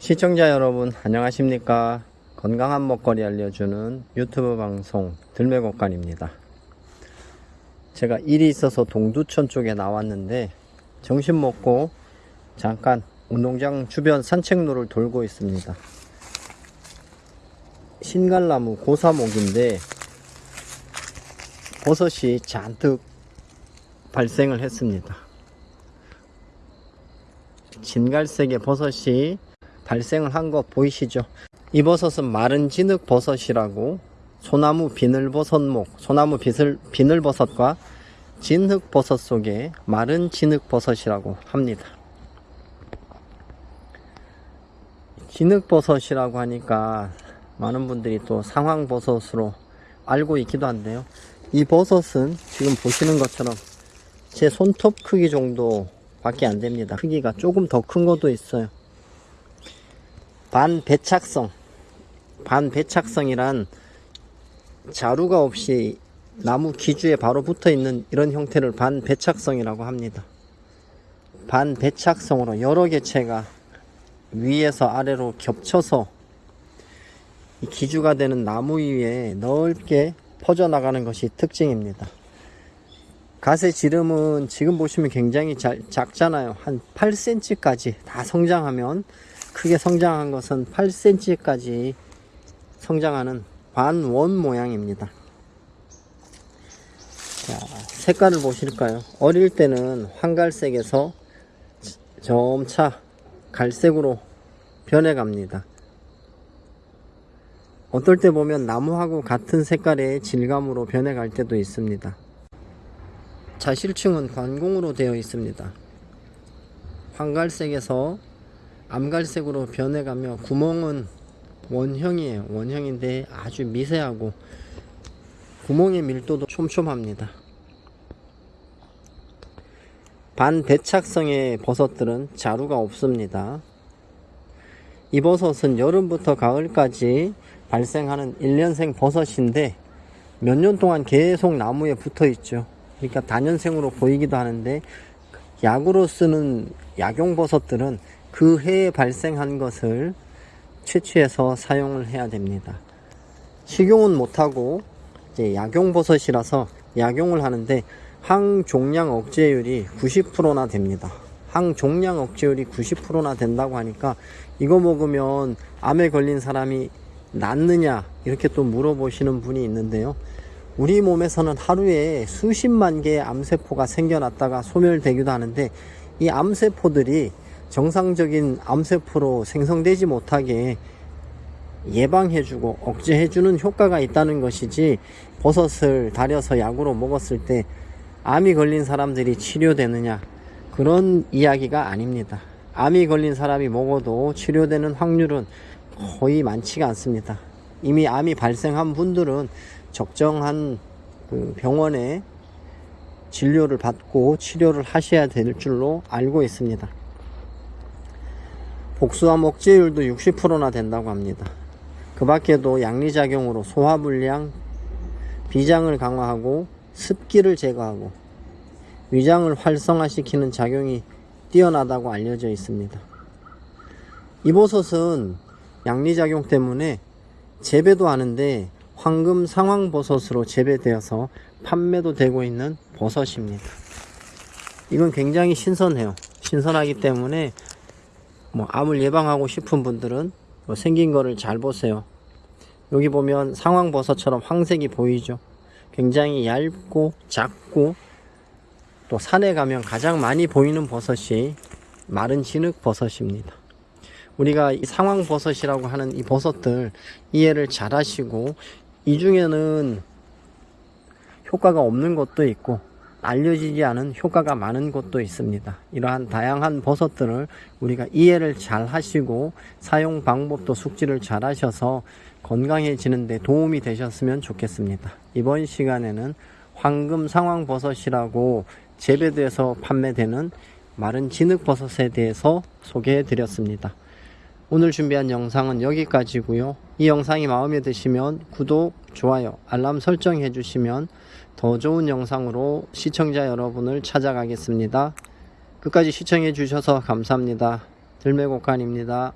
시청자 여러분 안녕하십니까? 건강한 먹거리 알려주는 유튜브 방송 들매곡간입니다. 제가 일이 있어서 동두천 쪽에 나왔는데 점심 먹고 잠깐 운동장 주변 산책로를 돌고 있습니다. 신갈나무 고사목인데 버섯이 잔뜩 발생을 했습니다. 진갈색의 버섯이 발생을 한 거 보이시죠? 이 버섯은 마른 진흙 버섯이라고 소나무 비늘버섯목, 소나무 비슬, 비늘버섯과 진흙 버섯 속에 마른 진흙 버섯이라고 합니다. 진흙 버섯이라고 하니까 많은 분들이 또 상황 버섯으로 알고 있기도 한데요. 이 버섯은 지금 보시는 것처럼 제 손톱 크기 정도 밖에 안 됩니다. 크기가 조금 더 큰 것도 있어요. 반배착성 반배착성이란 자루가 없이 나무 기주에 바로 붙어 있는 이런 형태를 반배착성이라고 합니다. 반배착성으로 여러 개체가 위에서 아래로 겹쳐서 이 기주가 되는 나무 위에 넓게 퍼져나가는 것이 특징입니다. 갓의 지름은 지금 보시면 굉장히 잘, 작잖아요. 한 8cm까지 다 성장하면 크게 성장한 것은 8cm까지 성장하는 반원 모양입니다. 자, 색깔을 보실까요? 어릴 때는 황갈색에서 점차 갈색으로 변해갑니다. 어떨 때 보면 나무하고 같은 색깔의 질감으로 변해갈 때도 있습니다. 자실층은 관공으로 되어 있습니다. 황갈색에서 암갈색으로 변해가며 구멍은 원형이에요. 원형인데 아주 미세하고 구멍의 밀도도 촘촘합니다. 반대착성의 버섯들은 자루가 없습니다. 이 버섯은 여름부터 가을까지 발생하는 1년생 버섯인데 몇 년 동안 계속 나무에 붙어 있죠. 그러니까 단연생으로 보이기도 하는데 약으로 쓰는 약용 버섯들은 그 해에 발생한 것을 채취해서 사용을 해야 됩니다. 식용은 못하고 이제 약용버섯이라서 약용을 하는데 항종양 억제율이 90%나 됩니다. 항종양 억제율이 90%나 된다고 하니까 이거 먹으면 암에 걸린 사람이 낫느냐 이렇게 또 물어보시는 분이 있는데요. 우리 몸에서는 하루에 수십만 개의 암세포가 생겨났다가 소멸되기도 하는데 이 암세포들이 정상적인 암세포로 생성되지 못하게 예방해주고 억제해주는 효과가 있다는 것이지 버섯을 달여서 약으로 먹었을 때 암이 걸린 사람들이 치료되느냐 그런 이야기가 아닙니다. 암이 걸린 사람이 먹어도 치료되는 확률은 거의 많지가 않습니다. 이미 암이 발생한 분들은 적정한 그 병원에 진료를 받고 치료를 하셔야 될 줄로 알고 있습니다. 복수암 억제율도 60%나 된다고 합니다. 그 밖에도 양리작용으로 소화불량, 비장을 강화하고 습기를 제거하고 위장을 활성화시키는 작용이 뛰어나다고 알려져 있습니다. 이버섯은 양리작용 때문에 재배도 하는데 황금 상황버섯으로 재배되어서 판매도 되고 있는 버섯입니다. 이건 굉장히 신선해요. 신선하기 때문에 뭐 암을 예방하고 싶은 분들은 뭐 생긴 거를 잘 보세요. 여기 보면 상황버섯처럼 황색이 보이죠. 굉장히 얇고 작고 또 산에 가면 가장 많이 보이는 버섯이 마른 진흙 버섯입니다. 우리가 이 상황버섯이라고 하는 이 버섯들 이해를 잘 하시고 이 중에는 효과가 없는 것도 있고 알려지지 않은 효과가 많은 곳도 있습니다. 이러한 다양한 버섯들을 우리가 이해를 잘 하시고 사용 방법도 숙지를 잘 하셔서 건강해지는 데 도움이 되셨으면 좋겠습니다. 이번 시간에는 황금 상황 버섯이라고 재배돼서 판매되는 마른 진흙 버섯에 대해서 소개해 드렸습니다. 오늘 준비한 영상은 여기까지고요. 이 영상이 마음에 드시면 구독, 좋아요, 알람 설정 해 주시면 더 좋은 영상으로 시청자 여러분을 찾아가겠습니다. 끝까지 시청해 주셔서 감사합니다. 들매곡간입니다.